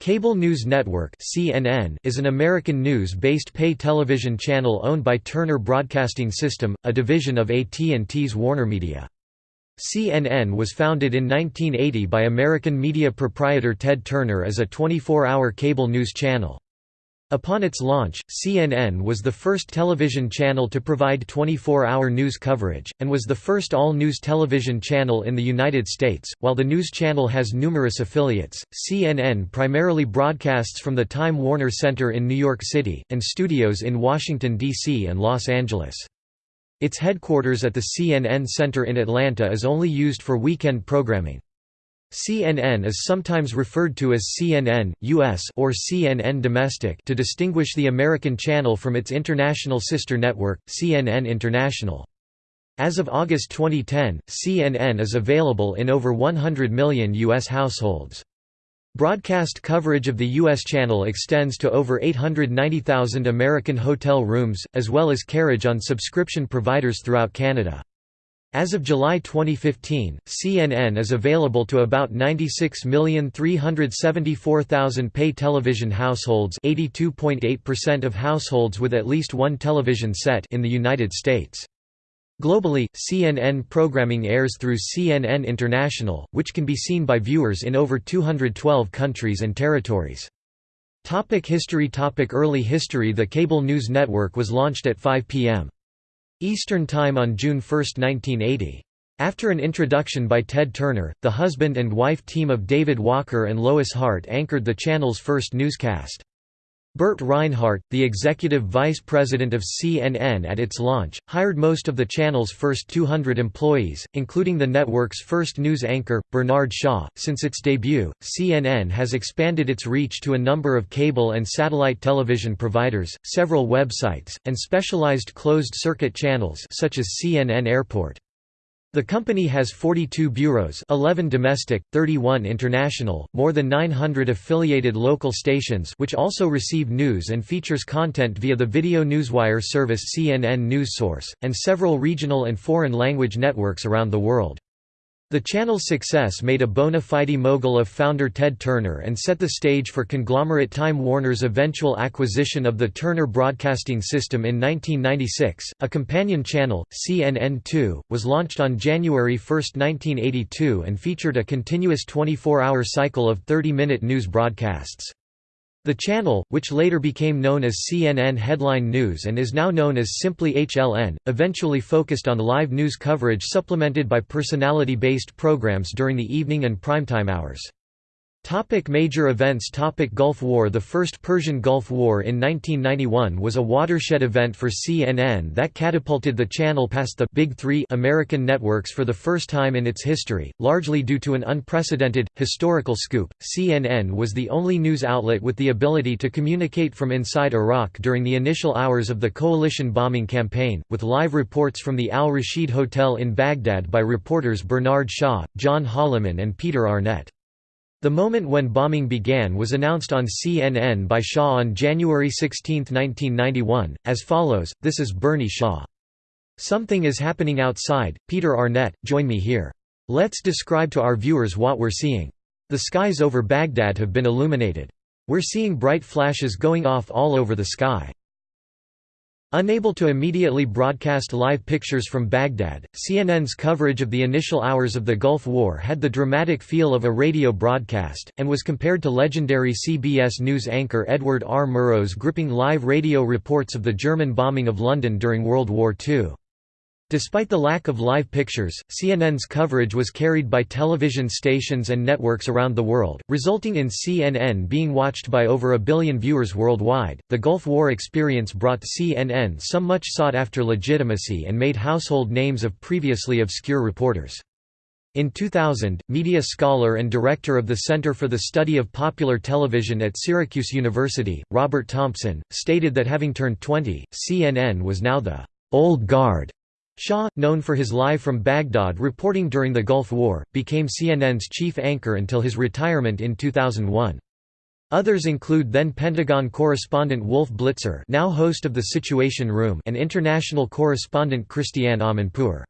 Cable News Network (CNN) is an American news-based pay television channel owned by Turner Broadcasting System, a division of AT&T's WarnerMedia. CNN was founded in 1980 by American media proprietor Ted Turner as a 24-hour cable news channel. Upon its launch, CNN was the first television channel to provide 24-hour news coverage, and was the first all-news television channel in the United States. While the news channel has numerous affiliates, CNN primarily broadcasts from the Time Warner Center in New York City, and studios in Washington, D.C. and Los Angeles. Its headquarters at the CNN Center in Atlanta is only used for weekend programming. CNN is sometimes referred to as CNN, US or CNN Domestic to distinguish the American channel from its international sister network, CNN International. As of August 2010, CNN is available in over 100 million U.S. households. Broadcast coverage of the U.S. channel extends to over 890,000 American hotel rooms, as well as carriage on subscription providers throughout Canada. As of July 2015, CNN is available to about 96,374,000 pay television households 82.8% of households with at least one television set in the United States. Globally, CNN programming airs through CNN International, which can be seen by viewers in over 212 countries and territories. Topic history Topic Early history The cable news network was launched at 5 p.m. Eastern Time on June 1, 1980. After an introduction by Ted Turner, the husband and wife team of David Walker and Lois Hart anchored the channel's first newscast. Burt Reinhardt, the executive vice president of CNN at its launch, hired most of the channel's first 200 employees, including the network's first news anchor, Bernard Shaw. Since its debut, CNN has expanded its reach to a number of cable and satellite television providers, several websites, and specialized closed-circuit channels such as CNN Airport. The company has 42 bureaus 11 domestic, 31 international, more than 900 affiliated local stations which also receive news and features content via the video newswire service CNN News Source, and several regional and foreign language networks around the world. The channel's success made a bona fide mogul of founder Ted Turner and set the stage for conglomerate Time Warner's eventual acquisition of the Turner Broadcasting System in 1996. A companion channel, CNN2, was launched on January 1, 1982 and featured a continuous 24 hour cycle of 30 minute news broadcasts. The channel, which later became known as CNN Headline News and is now known as simply HLN, eventually focused on live news coverage supplemented by personality-based programs during the evening and primetime hours. Topic major events Topic Gulf War The First Persian Gulf War in 1991 was a watershed event for CNN that catapulted the channel past the Big Three American networks for the first time in its history, largely due to an unprecedented, historical scoop. CNN was the only news outlet with the ability to communicate from inside Iraq during the initial hours of the coalition bombing campaign, with live reports from the Al Rashid Hotel in Baghdad by reporters Bernard Shaw, John Holliman and Peter Arnett. The moment when bombing began was announced on CNN by Shaw on January 16, 1991, as follows, This is Bernie Shaw. Something is happening outside, Peter Arnett, join me here. Let's describe to our viewers what we're seeing. The skies over Baghdad have been illuminated. We're seeing bright flashes going off all over the sky. Unable to immediately broadcast live pictures from Baghdad, CNN's coverage of the initial hours of the Gulf War had the dramatic feel of a radio broadcast, and was compared to legendary CBS News anchor Edward R. Murrow's gripping live radio reports of the German bombing of London during World War II. Despite the lack of live pictures, CNN's coverage was carried by television stations and networks around the world, resulting in CNN being watched by over a billion viewers worldwide. The Gulf War experience brought CNN some much sought after legitimacy and made household names of previously obscure reporters. In 2000, media scholar and director of the Center for the Study of Popular Television at Syracuse University, Robert Thompson, stated that having turned 20, CNN was now the old guard Shaw, known for his Live from Baghdad reporting during the Gulf War, became CNN's chief anchor until his retirement in 2001. Others include then Pentagon correspondent Wolf Blitzer now host of The Situation Room and international correspondent Christiane Amanpour.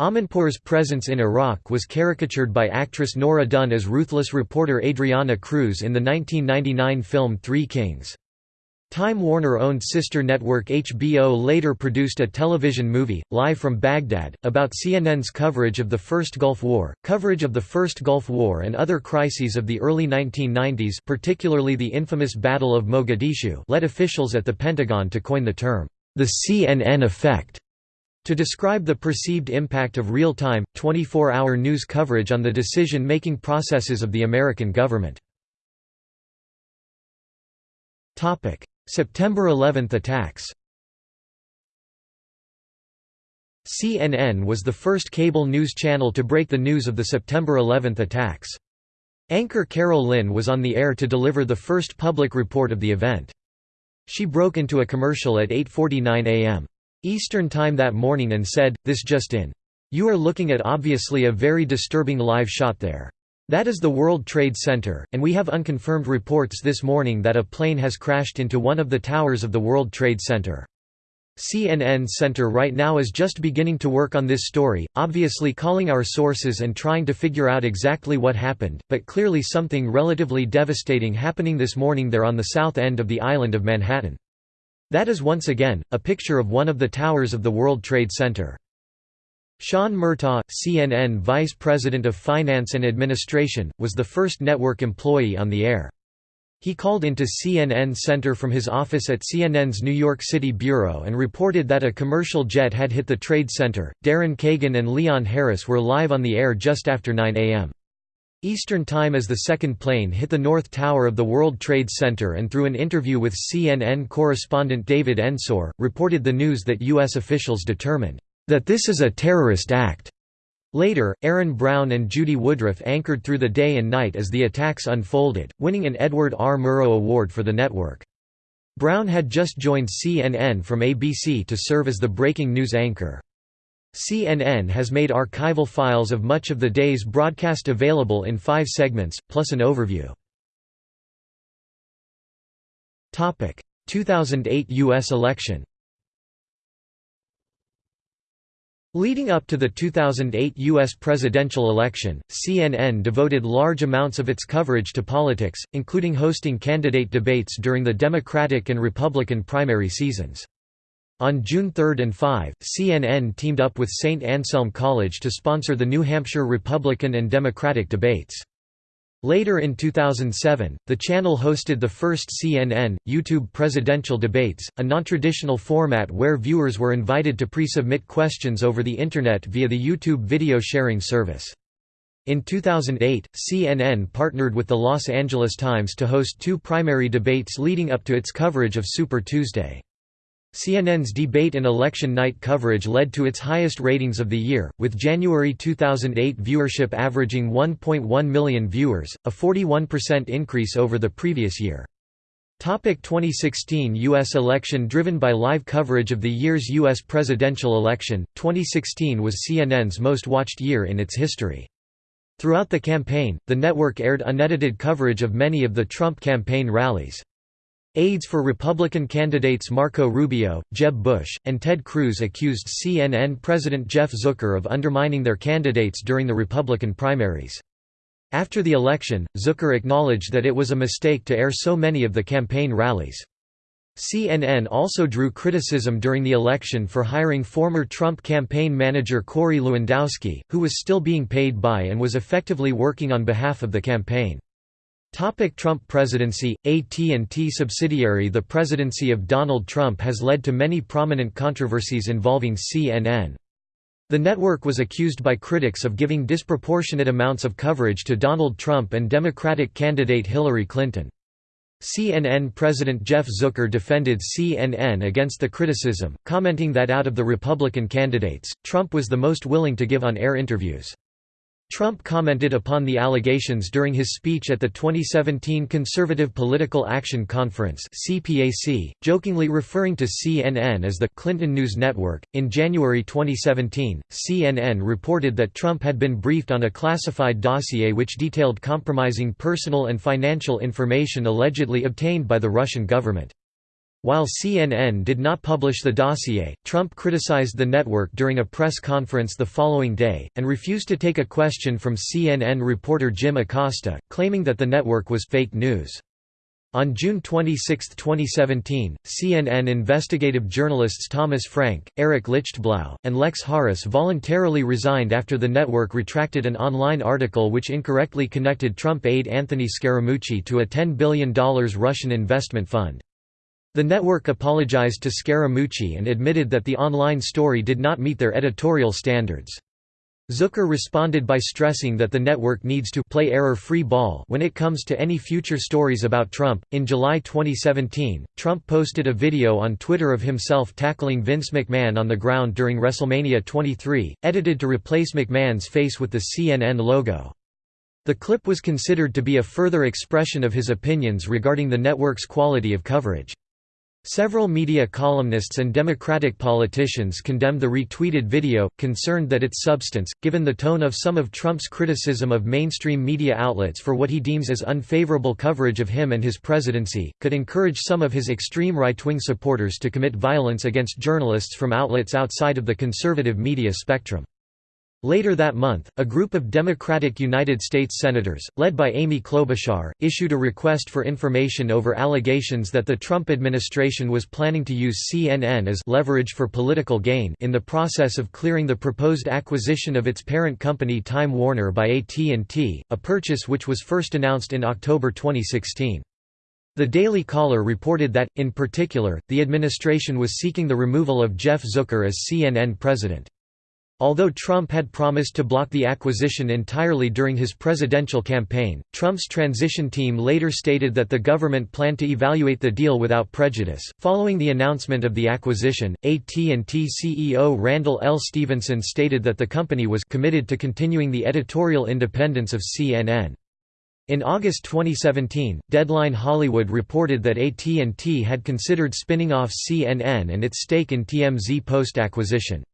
Amanpour's presence in Iraq was caricatured by actress Nora Dunn as ruthless reporter Adriana Cruz in the 1999 film Three Kings. Time Warner-owned sister network HBO later produced a television movie, Live from Baghdad, about CNN's coverage of the First Gulf War. Coverage of the First Gulf War and other crises of the early 1990s particularly the infamous Battle of Mogadishu led officials at the Pentagon to coin the term, the CNN effect to describe the perceived impact of real-time, 24-hour news coverage on the decision-making processes of the American government. September 11 attacks CNN was the first cable news channel to break the news of the September 11 attacks. Anchor Carol Lin was on the air to deliver the first public report of the event. She broke into a commercial at 8.49 am. Eastern Time that morning and said, this just in. You are looking at obviously a very disturbing live shot there. That is the World Trade Center, and we have unconfirmed reports this morning that a plane has crashed into one of the towers of the World Trade Center. CNN Center right now is just beginning to work on this story, obviously calling our sources and trying to figure out exactly what happened, but clearly something relatively devastating happening this morning there on the south end of the island of Manhattan. That is once again, a picture of one of the towers of the World Trade Center. Sean Murtaugh, CNN Vice President of Finance and Administration, was the first network employee on the air. He called into CNN Center from his office at CNN's New York City bureau and reported that a commercial jet had hit the Trade Center. Daryn Kagan and Leon Harris were live on the air just after 9 a.m. Eastern Time as the second plane hit the North Tower of the World Trade Center and through an interview with CNN correspondent David Ensor, reported the news that U.S. officials determined, "...that this is a terrorist act." Later, Aaron Brown and Judy Woodruff anchored through the day and night as the attacks unfolded, winning an Edward R. Murrow Award for the network. Brown had just joined CNN from ABC to serve as the breaking news anchor. CNN has made archival files of much of the day's broadcast available in five segments, plus an overview. 2008 U.S. election Leading up to the 2008 U.S. presidential election, CNN devoted large amounts of its coverage to politics, including hosting candidate debates during the Democratic and Republican primary seasons. On June 3 and 5, CNN teamed up with St. Anselm College to sponsor the New Hampshire Republican and Democratic debates. Later in 2007, the channel hosted the first CNN, YouTube presidential debates, a non-traditional format where viewers were invited to pre-submit questions over the Internet via the YouTube video sharing service. In 2008, CNN partnered with the Los Angeles Times to host two primary debates leading up to its coverage of Super Tuesday. CNN's debate and election night coverage led to its highest ratings of the year, with January 2008 viewership averaging 1.1 million viewers, a 41% increase over the previous year. Topic 2016 U.S. election Driven by live coverage of the year's U.S. presidential election, 2016 was CNN's most watched year in its history. Throughout the campaign, the network aired unedited coverage of many of the Trump campaign rallies. Aides for Republican candidates Marco Rubio, Jeb Bush, and Ted Cruz accused CNN President Jeff Zucker of undermining their candidates during the Republican primaries. After the election, Zucker acknowledged that it was a mistake to air so many of the campaign rallies. CNN also drew criticism during the election for hiring former Trump campaign manager Corey Lewandowski, who was still being paid by and was effectively working on behalf of the campaign. Topic Trump presidency AT&T subsidiary The presidency of Donald Trump has led to many prominent controversies involving CNN. The network was accused by critics of giving disproportionate amounts of coverage to Donald Trump and Democratic candidate Hillary Clinton. CNN President Jeff Zucker defended CNN against the criticism, commenting that out of the Republican candidates, Trump was the most willing to give on-air interviews. Trump commented upon the allegations during his speech at the 2017 Conservative Political Action Conference (CPAC), jokingly referring to CNN as the Clinton News Network. In January 2017, CNN reported that Trump had been briefed on a classified dossier which detailed compromising personal and financial information allegedly obtained by the Russian government. While CNN did not publish the dossier, Trump criticized the network during a press conference the following day, and refused to take a question from CNN reporter Jim Acosta, claiming that the network was fake news. On June 26, 2017, CNN investigative journalists Thomas Frank, Eric Lichtblau, and Lex Haris voluntarily resigned after the network retracted an online article which incorrectly connected Trump aide Anthony Scaramucci to a $10 billion Russian investment fund. The network apologized to Scaramucci and admitted that the online story did not meet their editorial standards. Zucker responded by stressing that the network needs to play error-free ball when it comes to any future stories about Trump. In July 2017, Trump posted a video on Twitter of himself tackling Vince McMahon on the ground during WrestleMania 23, edited to replace McMahon's face with the CNN logo. The clip was considered to be a further expression of his opinions regarding the network's quality of coverage. Several media columnists and Democratic politicians condemned the retweeted video, concerned that its substance, given the tone of some of Trump's criticism of mainstream media outlets for what he deems as unfavorable coverage of him and his presidency, could encourage some of his extreme right-wing supporters to commit violence against journalists from outlets outside of the conservative media spectrum. Later that month, a group of Democratic United States Senators, led by Amy Klobuchar, issued a request for information over allegations that the Trump administration was planning to use CNN as leverage for political gain in the process of clearing the proposed acquisition of its parent company Time Warner by AT&T, a purchase which was first announced in October 2016. The Daily Caller reported that, in particular, the administration was seeking the removal of Jeff Zucker as CNN president. Although Trump had promised to block the acquisition entirely during his presidential campaign, Trump's transition team later stated that the government planned to evaluate the deal without prejudice. Following the announcement of the acquisition, AT&T CEO Randall L. Stephenson stated that the company was committed to continuing the editorial independence of CNN. In August 2017, Deadline Hollywood reported that AT&T had considered spinning off CNN and its stake in TMZ post-acquisition.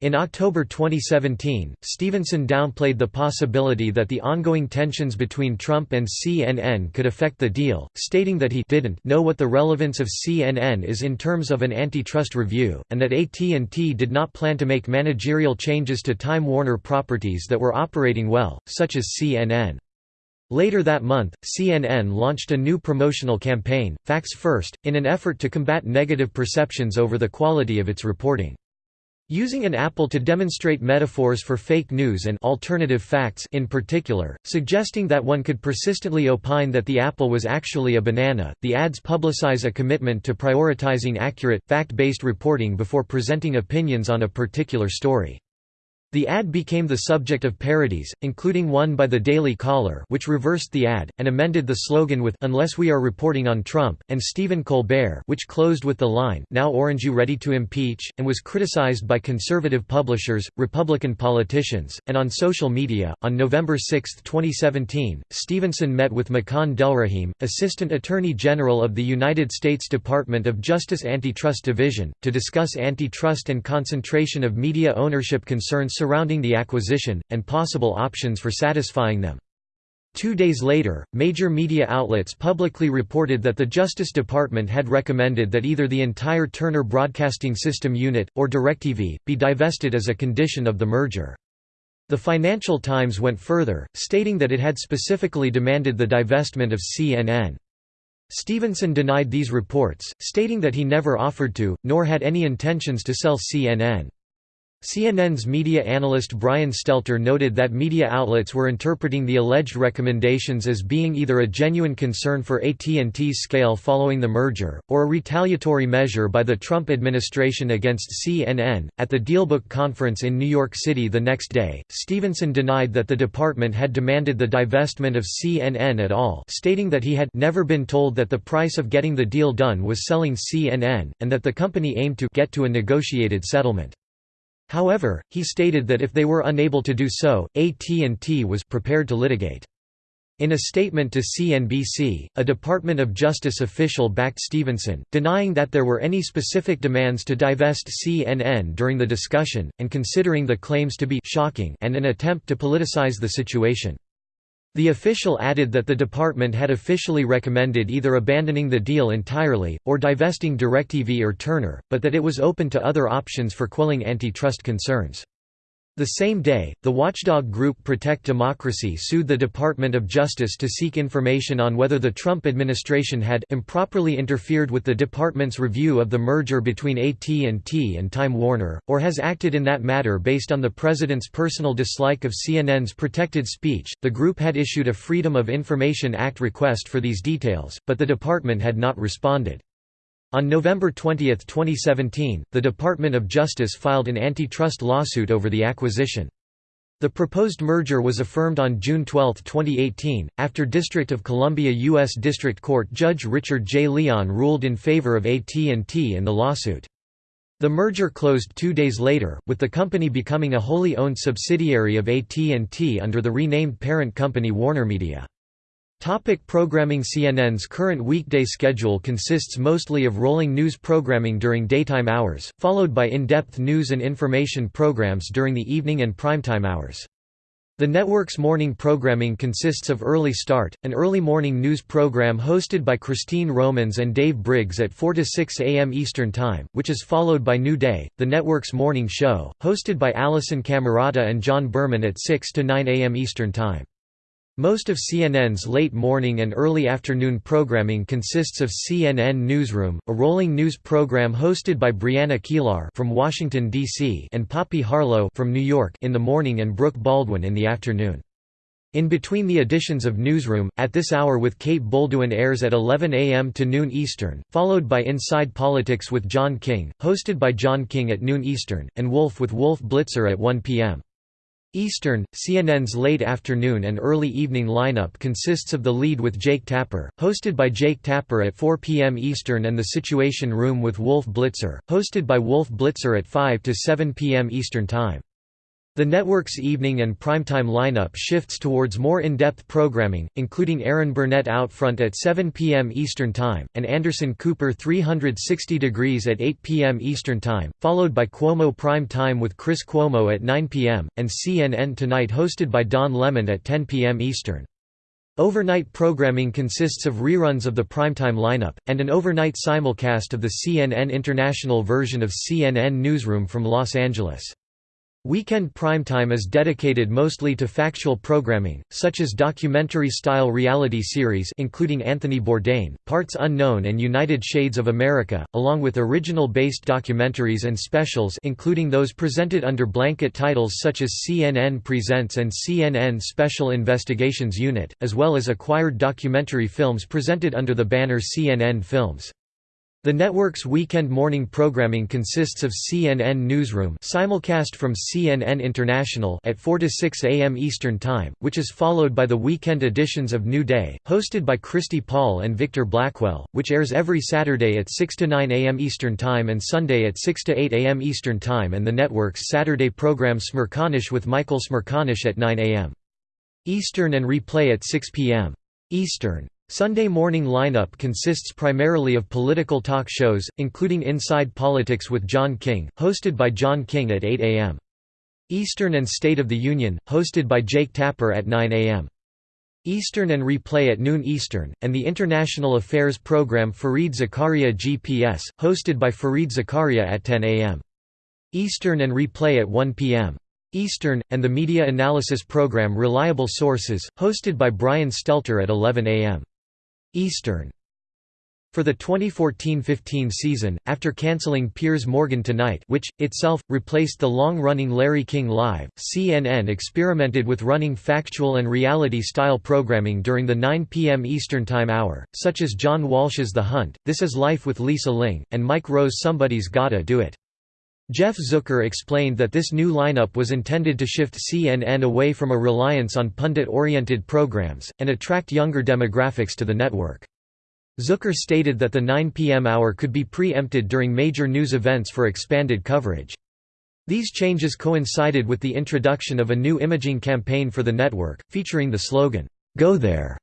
In October 2017, Stephenson downplayed the possibility that the ongoing tensions between Trump and CNN could affect the deal, stating that he didn't know what the relevance of CNN is in terms of an antitrust review, and that AT&T did not plan to make managerial changes to Time Warner properties that were operating well, such as CNN. Later that month, CNN launched a new promotional campaign, Facts First, in an effort to combat negative perceptions over the quality of its reporting. Using an apple to demonstrate metaphors for fake news and alternative facts in particular, suggesting that one could persistently opine that the apple was actually a banana, the ads publicize a commitment to prioritizing accurate, fact-based reporting before presenting opinions on a particular story. The ad became the subject of parodies, including one by The Daily Caller which reversed the ad, and amended the slogan with Unless we are reporting on Trump, and Stephen Colbert which closed with the line Now orange you ready to impeach, and was criticized by conservative publishers, Republican politicians, and on social media. On November 6, 2017, Stephenson met with Makan Delrahim, Assistant Attorney General of the United States Department of Justice Antitrust Division, to discuss antitrust and concentration of media ownership concerns surrounding the acquisition, and possible options for satisfying them. Two days later, major media outlets publicly reported that the Justice Department had recommended that either the entire Turner Broadcasting System unit, or DirecTV, be divested as a condition of the merger. The Financial Times went further, stating that it had specifically demanded the divestment of CNN. Stephenson denied these reports, stating that he never offered to, nor had any intentions to sell CNN. CNN's media analyst Brian Stelter noted that media outlets were interpreting the alleged recommendations as being either a genuine concern for AT&T's scale following the merger, or a retaliatory measure by the Trump administration against CNN. At the Dealbook conference in New York City the next day, Stephenson denied that the department had demanded the divestment of CNN at all, stating that he had never been told that the price of getting the deal done was selling CNN, and that the company aimed to get to a negotiated settlement. However, he stated that if they were unable to do so, AT&T was prepared to litigate. In a statement to CNBC, a Department of Justice official backed Stephenson, denying that there were any specific demands to divest CNN during the discussion, and considering the claims to be «shocking» and an attempt to politicize the situation. The official added that the department had officially recommended either abandoning the deal entirely, or divesting DirecTV or Turner, but that it was open to other options for quelling antitrust concerns. The same day, the watchdog group Protect Democracy sued the Department of Justice to seek information on whether the Trump administration had improperly interfered with the department's review of the merger between AT&T and Time Warner, or has acted in that matter based on the president's personal dislike of CNN's protected speech. The group had issued a Freedom of Information Act request for these details, but the department had not responded. On November 20, 2017, the Department of Justice filed an antitrust lawsuit over the acquisition. The proposed merger was affirmed on June 12, 2018, after District of Columbia U.S. District Court Judge Richard J. Leon ruled in favor of AT&T in the lawsuit. The merger closed two days later, with the company becoming a wholly owned subsidiary of AT&T under the renamed parent company WarnerMedia. Topic programming CNN's current weekday schedule consists mostly of rolling news programming during daytime hours, followed by in-depth news and information programs during the evening and primetime hours. The network's morning programming consists of Early Start, an early morning news program hosted by Christine Romans and Dave Briggs at 4 to 6 a.m. Eastern Time, which is followed by New Day, the network's morning show, hosted by Alisyn Camerota and John Berman at 6 to 9 a.m. Eastern Time. Most of CNN's late morning and early afternoon programming consists of CNN Newsroom, a rolling news program hosted by Brianna Keilar from Washington D.C. and Poppy Harlow from New York in the morning and Brooke Baldwin in the afternoon. In between the editions of Newsroom, At This Hour with Kate Bolduan airs at 11 a.m. to noon Eastern, followed by Inside Politics with John King, hosted by John King at noon Eastern, and Wolf with Wolf Blitzer at 1 p.m. Eastern, CNN's late afternoon and early evening lineup consists of The Lead with Jake Tapper, hosted by Jake Tapper at 4 p.m. Eastern and The Situation Room with Wolf Blitzer, hosted by Wolf Blitzer at 5 to 7 p.m. Eastern Time. The network's evening and primetime lineup shifts towards more in-depth programming, including Erin Burnett Outfront at 7 p.m. Eastern Time, and Anderson Cooper 360 Degrees at 8 p.m. Eastern Time, followed by Cuomo Prime Time with Chris Cuomo at 9 p.m., and CNN Tonight hosted by Don Lemon at 10 p.m. Eastern. Overnight programming consists of reruns of the primetime lineup, and an overnight simulcast of the CNN International version of CNN Newsroom from Los Angeles. Weekend primetime is dedicated mostly to factual programming, such as documentary-style reality series including Anthony Bourdain, Parts Unknown and United Shades of America, along with original-based documentaries and specials including those presented under blanket titles such as CNN Presents and CNN Special Investigations Unit, as well as acquired documentary films presented under the banner CNN Films. The network's weekend morning programming consists of CNN Newsroom simulcast from CNN International at 4 to 6 a.m. Eastern Time, which is followed by the weekend editions of New Day, hosted by Christi Paul and Victor Blackwell, which airs every Saturday at 6 to 9 a.m. Eastern Time and Sunday at 6 to 8 a.m. Eastern Time and the network's Saturday program Smerconish with Michael Smerconish at 9 a.m. Eastern and replay at 6 p.m. Eastern. Sunday morning lineup consists primarily of political talk shows, including Inside Politics with John King, hosted by John King at 8 a.m. Eastern and State of the Union, hosted by Jake Tapper at 9 a.m. Eastern and replay at noon Eastern, and the International Affairs program Fareed Zakaria GPS, hosted by Fareed Zakaria at 10 a.m. Eastern and replay at 1 p.m. Eastern, and the media analysis program Reliable Sources, hosted by Brian Stelter at 11 a.m. Eastern. For the 2014–15 season, after cancelling Piers Morgan Tonight which, itself, replaced the long-running Larry King Live, CNN experimented with running factual and reality-style programming during the 9 p.m. Eastern Time hour, such as John Walsh's The Hunt, This Is Life with Lisa Ling, and Mike Rowe's Somebody's Gotta Do It. Jeff Zucker explained that this new lineup was intended to shift CNN away from a reliance on pundit-oriented programs, and attract younger demographics to the network. Zucker stated that the 9 p.m. hour could be pre-empted during major news events for expanded coverage. These changes coincided with the introduction of a new imaging campaign for the network, featuring the slogan, "'Go There'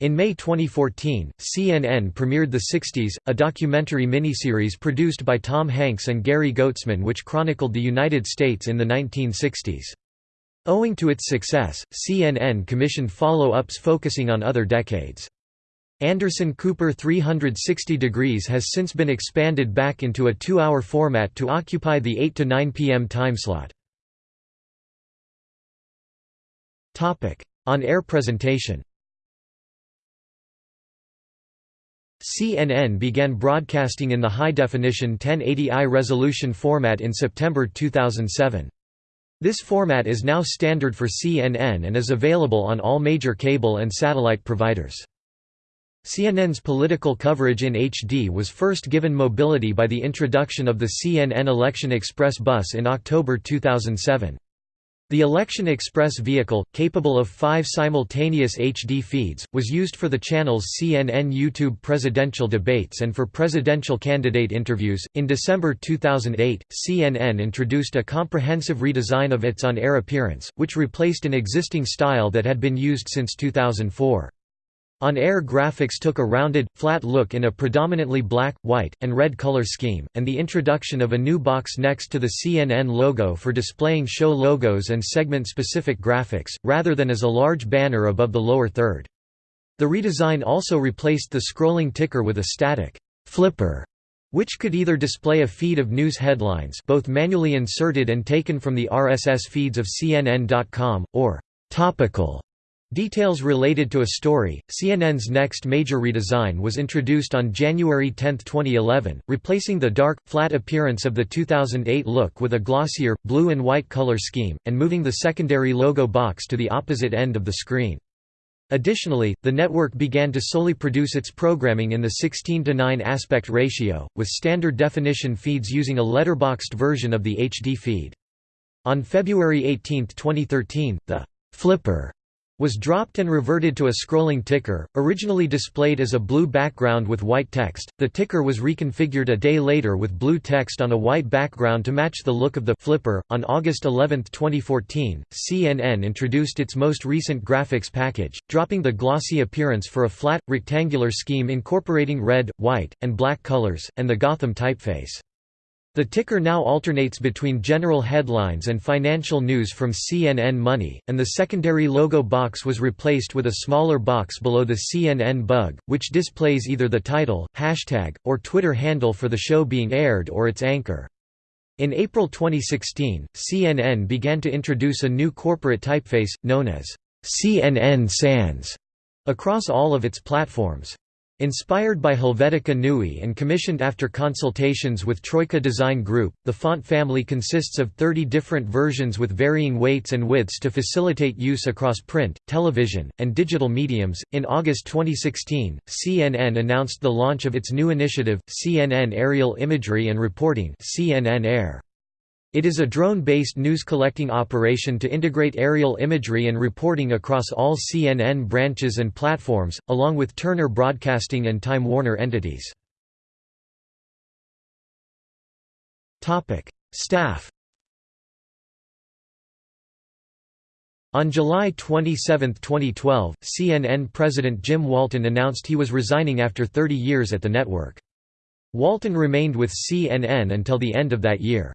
In May 2014, CNN premiered The 60s, a documentary miniseries produced by Tom Hanks and Gary Goetzman which chronicled the United States in the 1960s. Owing to its success, CNN commissioned follow-ups focusing on other decades. Anderson Cooper 360 Degrees has since been expanded back into a two-hour format to occupy the 8 to 9 p.m. timeslot. On-air presentation CNN began broadcasting in the high-definition 1080i resolution format in September 2007. This format is now standard for CNN and is available on all major cable and satellite providers. CNN's political coverage in HD was first given mobility by the introduction of the CNN Election Express bus in October 2007. The Election Express vehicle, capable of five simultaneous HD feeds, was used for the channel's CNN YouTube presidential debates and for presidential candidate interviews. In December 2008, CNN introduced a comprehensive redesign of its on air appearance, which replaced an existing style that had been used since 2004. On-air graphics took a rounded, flat look in a predominantly black, white, and red color scheme, and the introduction of a new box next to the CNN logo for displaying show logos and segment-specific graphics, rather than as a large banner above the lower third. The redesign also replaced the scrolling ticker with a static flipper, which could either display a feed of news headlines both manually inserted and taken from the RSS feeds of CNN.com, or topical Details related to a story. CNN's next major redesign was introduced on January 10, 2011, replacing the dark, flat appearance of the 2008 look with a glossier, blue and white color scheme, and moving the secondary logo box to the opposite end of the screen. Additionally, the network began to solely produce its programming in the 16 to 9 aspect ratio, with standard definition feeds using a letterboxed version of the HD feed. On February 18, 2013, the flipper was dropped and reverted to a scrolling ticker, originally displayed as a blue background with white text. The ticker was reconfigured a day later with blue text on a white background to match the look of the flipper. On August 11, 2014, CNN introduced its most recent graphics package, dropping the glossy appearance for a flat, rectangular scheme incorporating red, white, and black colors, and the Gotham typeface. The ticker now alternates between general headlines and financial news from CNN Money, and the secondary logo box was replaced with a smaller box below the CNN bug, which displays either the title, hashtag, or Twitter handle for the show being aired or its anchor. In April 2016, CNN began to introduce a new corporate typeface, known as CNN Sans, across all of its platforms. Inspired by Helvetica Neue and commissioned after consultations with Troika Design Group, the font family consists of 30 different versions with varying weights and widths to facilitate use across print, television, and digital mediums. In August 2016, CNN announced the launch of its new initiative, CNN Aerial Imagery and Reporting (CNN Air). It is a drone-based news-collecting operation to integrate aerial imagery and reporting across all CNN branches and platforms, along with Turner Broadcasting and Time Warner entities. Staff On July 27, 2012, CNN President Jim Walton announced he was resigning after 30 years at the network. Walton remained with CNN until the end of that year.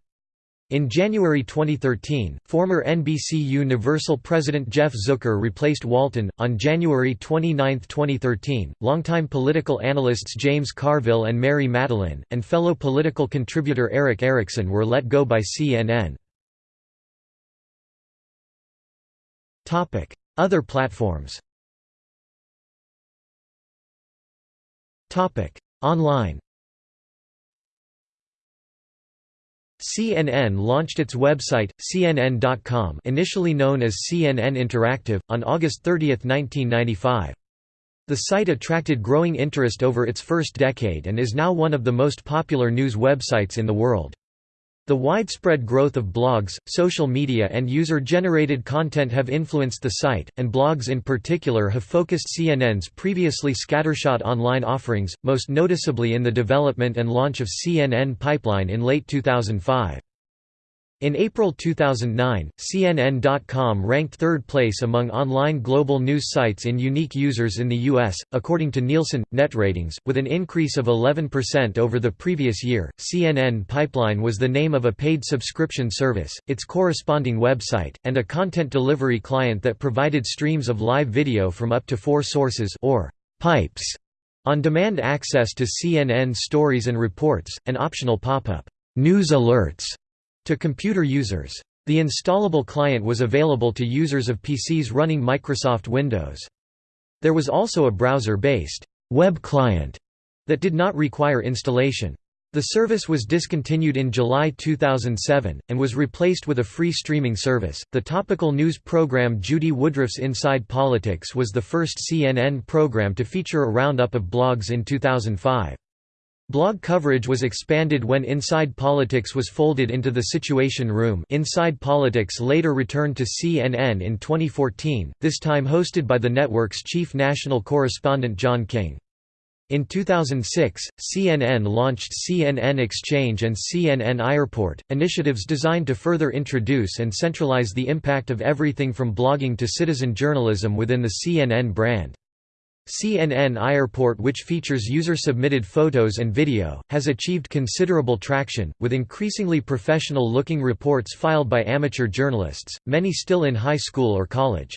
In January 2013, former NBC Universal president Jeff Zucker replaced Walton. On January 29, 2013, longtime political analysts James Carville and Mary Matalin, and fellow political contributor Erick Erickson were let go by CNN. Other platforms Online CNN launched its website, CNN.com initially known as CNN Interactive, on August 30, 1995. The site attracted growing interest over its first decade and is now one of the most popular news websites in the world. The widespread growth of blogs, social media and user-generated content have influenced the site, and blogs in particular have focused CNN's previously scattershot online offerings, most noticeably in the development and launch of CNN Pipeline in late 2005. In April 2009, CNN.com ranked third place among online global news sites in unique users in the U.S., according to Nielsen. Net ratings, with an increase of 11% over the previous year. CNN Pipeline was the name of a paid subscription service, its corresponding website, and a content delivery client that provided streams of live video from up to four sources or pipes, on demand access to CNN stories and reports, and optional pop up news alerts to computer users. The installable client was available to users of PCs running Microsoft Windows. There was also a browser-based web client that did not require installation. The service was discontinued in July 2007, and was replaced with a free streaming service. The topical news program Judy Woodruff's Inside Politics was the first CNN program to feature a roundup of blogs in 2005. Blog coverage was expanded when Inside Politics was folded into The Situation Room Inside Politics later returned to CNN in 2014, this time hosted by the network's chief national correspondent John King. In 2006, CNN launched CNN Exchange and CNN iReport, initiatives designed to further introduce and centralize the impact of everything from blogging to citizen journalism within the CNN brand. CNN iReport which features user-submitted photos and video, has achieved considerable traction, with increasingly professional-looking reports filed by amateur journalists, many still in high school or college.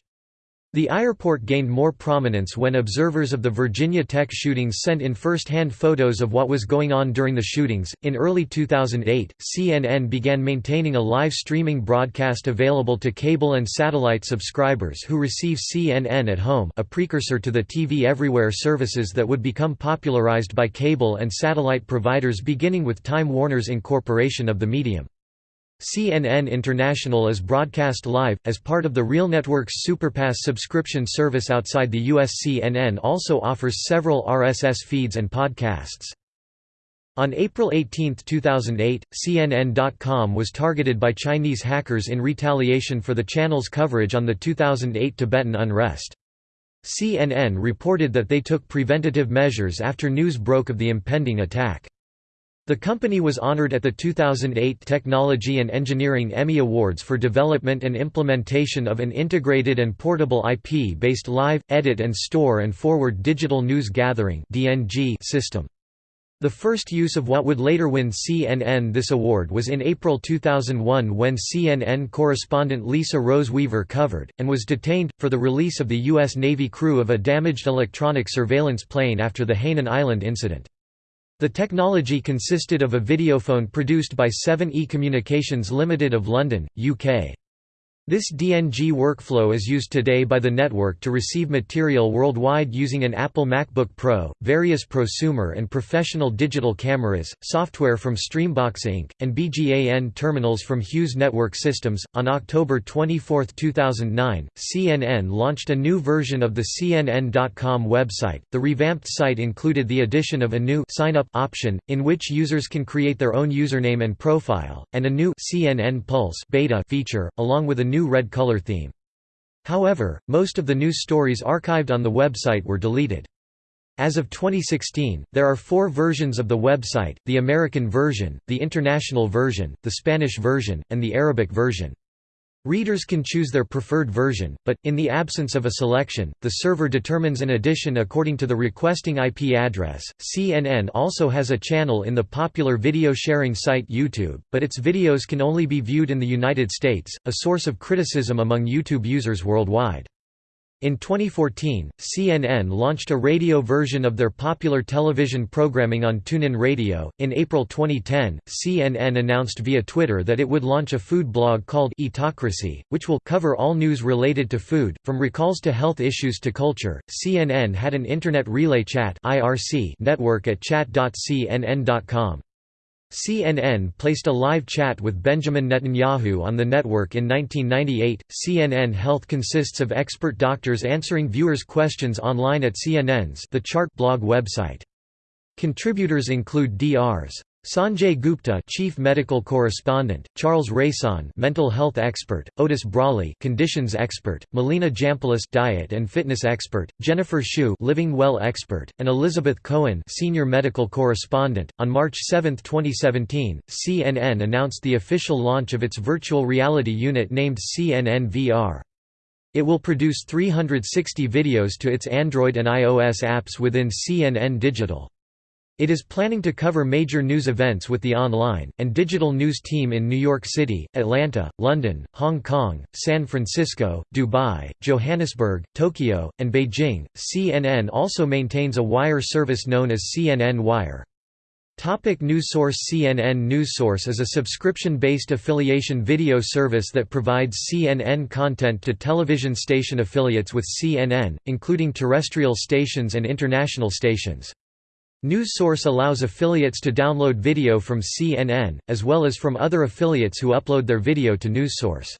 The iReport gained more prominence when observers of the Virginia Tech shootings sent in first-hand photos of what was going on during the shootings. In early 2008, CNN began maintaining a live streaming broadcast available to cable and satellite subscribers who receive CNN at home, a precursor to the TV Everywhere services that would become popularized by cable and satellite providers beginning with Time Warner's incorporation of the medium. CNN International is broadcast live, as part of the Real Networks Superpass subscription service outside the US. CNN also offers several RSS feeds and podcasts. On April 18, 2008, CNN.com was targeted by Chinese hackers in retaliation for the channel's coverage on the 2008 Tibetan unrest. CNN reported that they took preventative measures after news broke of the impending attack. The company was honored at the 2008 Technology and Engineering Emmy Awards for development and implementation of an integrated and portable IP-based live, edit and store and forward digital news gathering system. The first use of what would later win CNN this award was in April 2001 when CNN correspondent Lisa Rose Weaver covered, and was detained, for the release of the U.S. Navy crew of a damaged electronic surveillance plane after the Hainan Island incident. The technology consisted of a videophone produced by 7E Communications Limited of London, UK. This DNG workflow is used today by the network to receive material worldwide using an Apple MacBook Pro, various prosumer and professional digital cameras, software from Streambox Inc., and BGAN terminals from Hughes Network Systems. On October 24, 2009, CNN launched a new version of the CNN.com website. The revamped site included the addition of a new sign up option, in which users can create their own username and profile, and a new CNN Pulse beta feature, along with a new new red color theme. However, most of the news stories archived on the website were deleted. As of 2016, there are four versions of the website, the American version, the international version, the Spanish version, and the Arabic version. Readers can choose their preferred version, but, in the absence of a selection, the server determines an edition according to the requesting IP address. CNN also has a channel in the popular video sharing site YouTube, but its videos can only be viewed in the United States, a source of criticism among YouTube users worldwide. In 2014, CNN launched a radio version of their popular television programming on TuneIn Radio. In April 2010, CNN announced via Twitter that it would launch a food blog called Eatocracy, which will cover all news related to food, from recalls to health issues to culture. CNN had an Internet Relay Chat (IRC) network at chat.cnn.com. CNN placed a live chat with Benjamin Netanyahu on the network in 1998. CNN Health consists of expert doctors answering viewers' questions online at CNN's The Chart blog website. Contributors include Drs. Sanjay Gupta, Chief Medical Correspondent; Charles Raison, Mental Health Expert; Otis Brawley, Conditions Expert; Melina Jampolis, Diet and Fitness Expert; Jennifer Shu, Living Well Expert; and Elizabeth Cohen, Senior Medical Correspondent. On March 7, 2017, CNN announced the official launch of its virtual reality unit named CNN VR. It will produce 360 videos to its Android and iOS apps within CNN Digital. It is planning to cover major news events with the online, and digital news team in New York City, Atlanta, London, Hong Kong, San Francisco, Dubai, Johannesburg, Tokyo, and Beijing. CNN also maintains a wire service known as CNN Wire. Topic news source CNN News Source is a subscription-based affiliation video service that provides CNN content to television station affiliates with CNN, including terrestrial stations and international stations. NewsSource allows affiliates to download video from CNN, as well as from other affiliates who upload their video to NewsSource.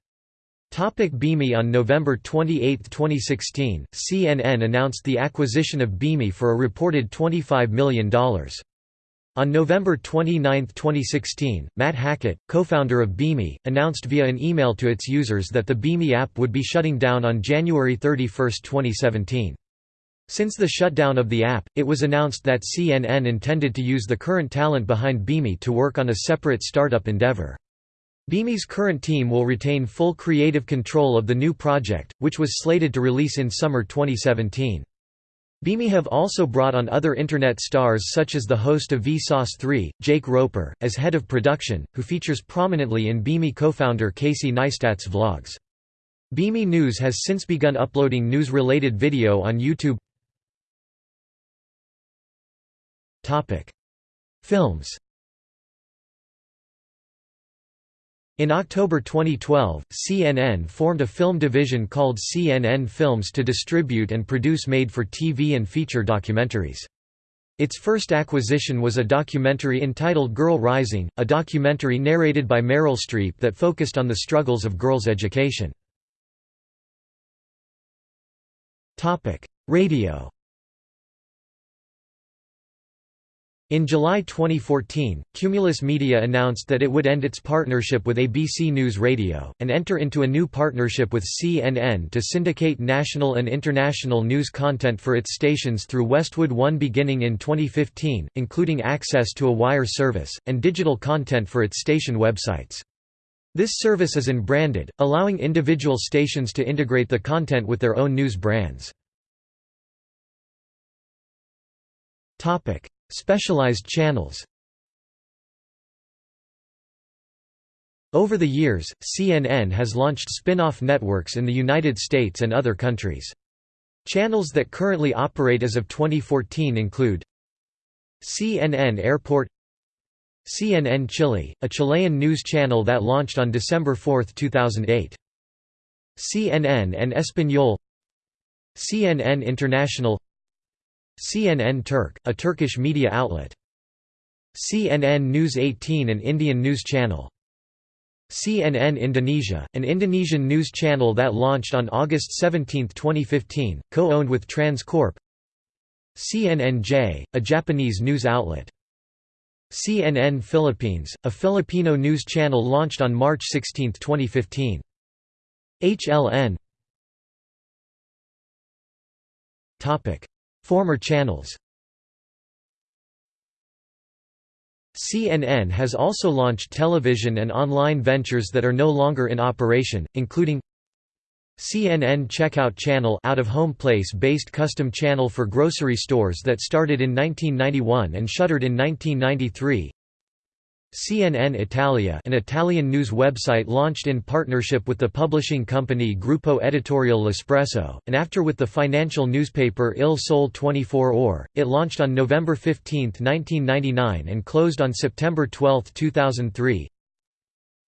Topic Beme On November 28, 2016, CNN announced the acquisition of Beme for a reported $25 million. On November 29, 2016, Matt Hackett, co-founder of Beme, announced via an email to its users that the Beme app would be shutting down on January 31, 2017. Since the shutdown of the app, it was announced that CNN intended to use the current talent behind Beme to work on a separate startup endeavor. Beme's current team will retain full creative control of the new project, which was slated to release in summer 2017. Beme have also brought on other Internet stars such as the host of Vsauce 3, Jake Roper, as head of production, who features prominently in Beme co-founder Casey Neistat's vlogs. Beme News has since begun uploading news-related video on YouTube Films In October 2012, CNN formed a film division called CNN Films to distribute and produce made-for-TV and feature documentaries. Its first acquisition was a documentary entitled Girl Rising, a documentary narrated by Meryl Streep that focused on the struggles of girls' education. Radio In July 2014, Cumulus Media announced that it would end its partnership with ABC News Radio, and enter into a new partnership with CNN to syndicate national and international news content for its stations through Westwood One beginning in 2015, including access to a wire service, and digital content for its station websites. This service is unbranded, allowing individual stations to integrate the content with their own news brands. Specialized channels Over the years, CNN has launched spin-off networks in the United States and other countries. Channels that currently operate as of 2014 include CNN Airport CNN Chile, a Chilean news channel that launched on December 4, 2008. CNN en Español CNN International CNN Turk, a Turkish media outlet. CNN News 18 an Indian news channel. CNN Indonesia, an Indonesian news channel that launched on August 17, 2015, co-owned with Trans Corp. CNNJ, a Japanese news outlet. CNN Philippines, a Filipino news channel launched on March 16, 2015. HLN Former channels. CNN has also launched television and online ventures that are no longer in operation, including CNN Checkout Channel out-of-home place-based custom channel for grocery stores that started in 1991 and shuttered in 1993 CNN Italia an Italian news website launched in partnership with the publishing company Gruppo Editoriale L'Espresso, and after with the financial newspaper Il Sole 24 Ore, it launched on November 15, 1999 and closed on September 12, 2003.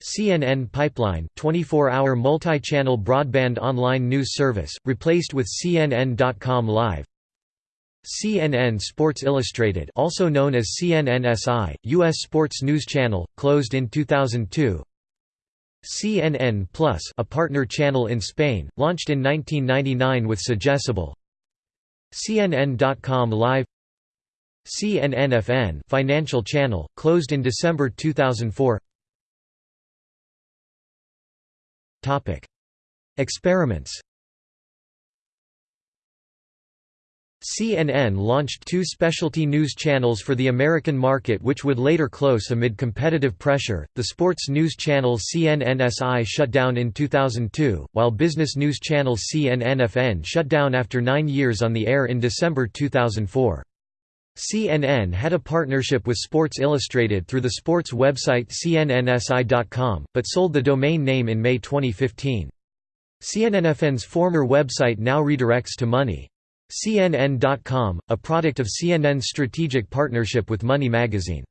CNN Pipeline 24-hour multi-channel broadband online news service, replaced with CNN.com Live CNN Sports Illustrated also known as CNNSI, U.S. sports news channel, closed in 2002 CNN Plus a partner channel in Spain, launched in 1999 with Sogecable. CNN.com Live. CNN-FN Financial Channel, closed in December 2004 Experiments CNN launched two specialty news channels for the American market which would later close amid competitive pressure. The sports news channel CNNSI shut down in 2002, while business news channel CNNFN shut down after nine years on the air in December 2004. CNN had a partnership with Sports Illustrated through the sports website cnnsi.com, but sold the domain name in May 2015. CNNFN's former website now redirects to Money. CNN.com, a product of CNN's strategic partnership with Money magazine.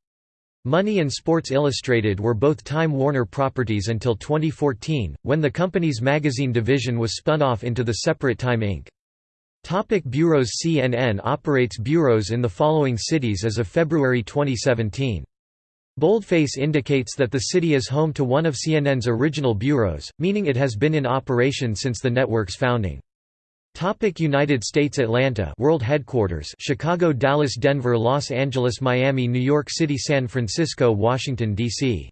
Money and Sports Illustrated were both Time Warner properties until 2014, when the company's magazine division was spun off into the separate Time Inc. Topic bureaus CNN operates bureaus in the following cities as of February 2017. Boldface indicates that the city is home to one of CNN's original bureaus, meaning it has been in operation since the network's founding. Topic United States Atlanta World Headquarters Chicago Dallas Denver Los Angeles Miami New York City San Francisco Washington, D.C.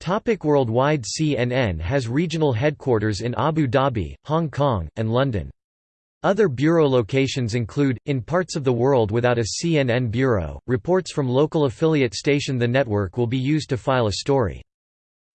Topic Worldwide CNN has regional headquarters in Abu Dhabi, Hong Kong, and London. Other bureau locations include, in parts of the world without a CNN bureau, reports from local affiliate station the network will be used to file a story.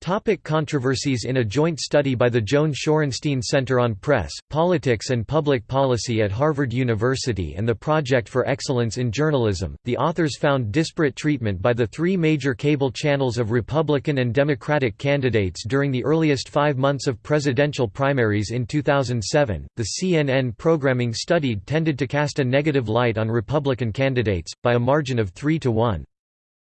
Topic controversies In a joint study by the Joan Shorenstein Center on Press, Politics and Public Policy at Harvard University and the Project for Excellence in Journalism, the authors found disparate treatment by the three major cable channels of Republican and Democratic candidates during the earliest five months of presidential primaries in 2007. The CNN programming studied tended to cast a negative light on Republican candidates, by a margin of 3 to 1.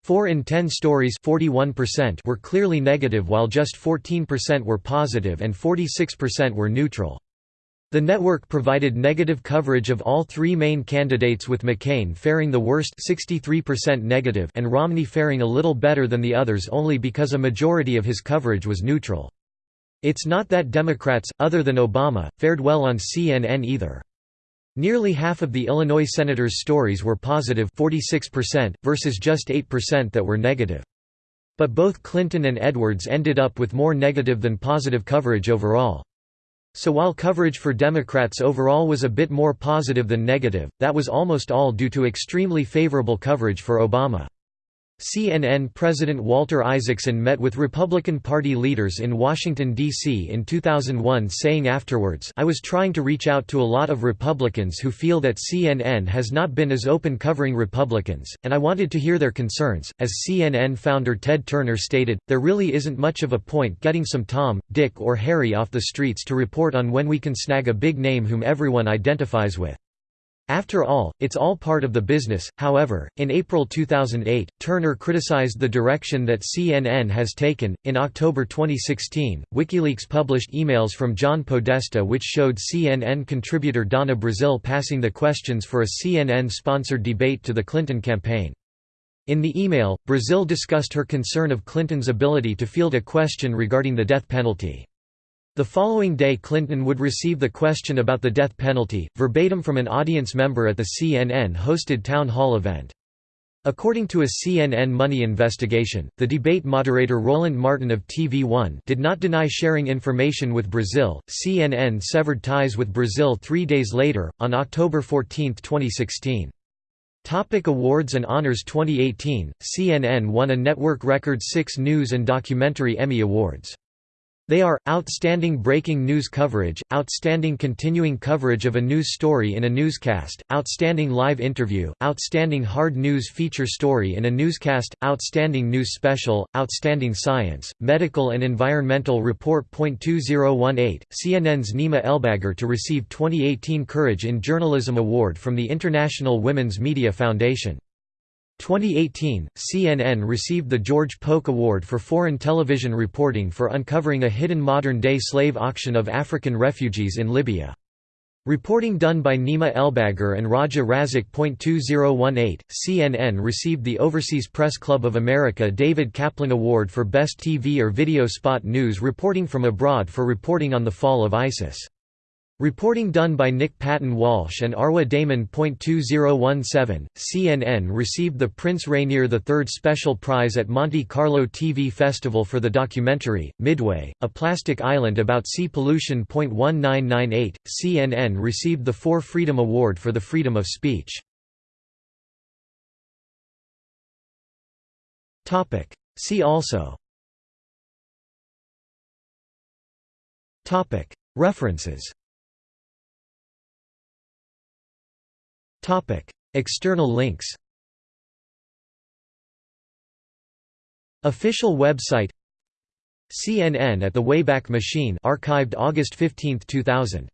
4 in 10 stories were clearly negative while just 14% were positive and 46% were neutral. The network provided negative coverage of all three main candidates with McCain faring the worst 63% negative and Romney faring a little better than the others only because a majority of his coverage was neutral. It's not that Democrats, other than Obama, fared well on CNN either. Nearly half of the Illinois senators' stories were positive 46%, versus just 8% that were negative. But both Clinton and Edwards ended up with more negative than positive coverage overall. So while coverage for Democrats overall was a bit more positive than negative, that was almost all due to extremely favorable coverage for Obama. CNN President Walter Isaacson met with Republican Party leaders in Washington, D.C. in 2001 saying afterwards I was trying to reach out to a lot of Republicans who feel that CNN has not been as open covering Republicans, and I wanted to hear their concerns. As CNN founder Ted Turner stated, there really isn't much of a point getting some Tom, Dick or Harry off the streets to report on when we can snag a big name whom everyone identifies with. After all, it's all part of the business. However, in April 2008, Turner criticized the direction that CNN has taken. In October 2016, WikiLeaks published emails from John Podesta which showed CNN contributor Donna Brazile passing the questions for a CNN sponsored debate to the Clinton campaign. In the email, Brazile discussed her concern of Clinton's ability to field a question regarding the death penalty. The following day Clinton would receive the question about the death penalty, verbatim from an audience member at the CNN-hosted town hall event. According to a CNN money investigation, the debate moderator Roland Martin of TV One did not deny sharing information with Brazile. CNN severed ties with Brazile three days later, on October 14, 2016. Topic awards and honors 2018, CNN won a network record six News and Documentary Emmy Awards. They are, Outstanding Breaking News Coverage, Outstanding Continuing Coverage of a News Story in a Newscast, Outstanding Live Interview, Outstanding Hard News Feature Story in a Newscast, Outstanding News Special, Outstanding Science, Medical and Environmental Report. 2018, CNN's Nima Elbagir to receive 2018 Courage in Journalism Award from the International Women's Media Foundation. 2018, CNN received the George Polk Award for Foreign Television Reporting for uncovering a hidden modern-day slave auction of African refugees in Libya. Reporting done by Nima Elbagir and Raja Razek. 2018, CNN received the Overseas Press Club of America David Kaplan Award for Best TV or Video Spot News Reporting from Abroad for reporting on the fall of ISIS. Reporting done by Nick Paton Walsh and Arwa Damon. 2017, CNN received the Prince Rainier III Special Prize at Monte Carlo TV Festival for the documentary, Midway, A Plastic Island About Sea Pollution. 1998, CNN received the Four Freedom Award for the freedom of speech. See also References External links Official website CNN at the Wayback Machine archived August 15, 2000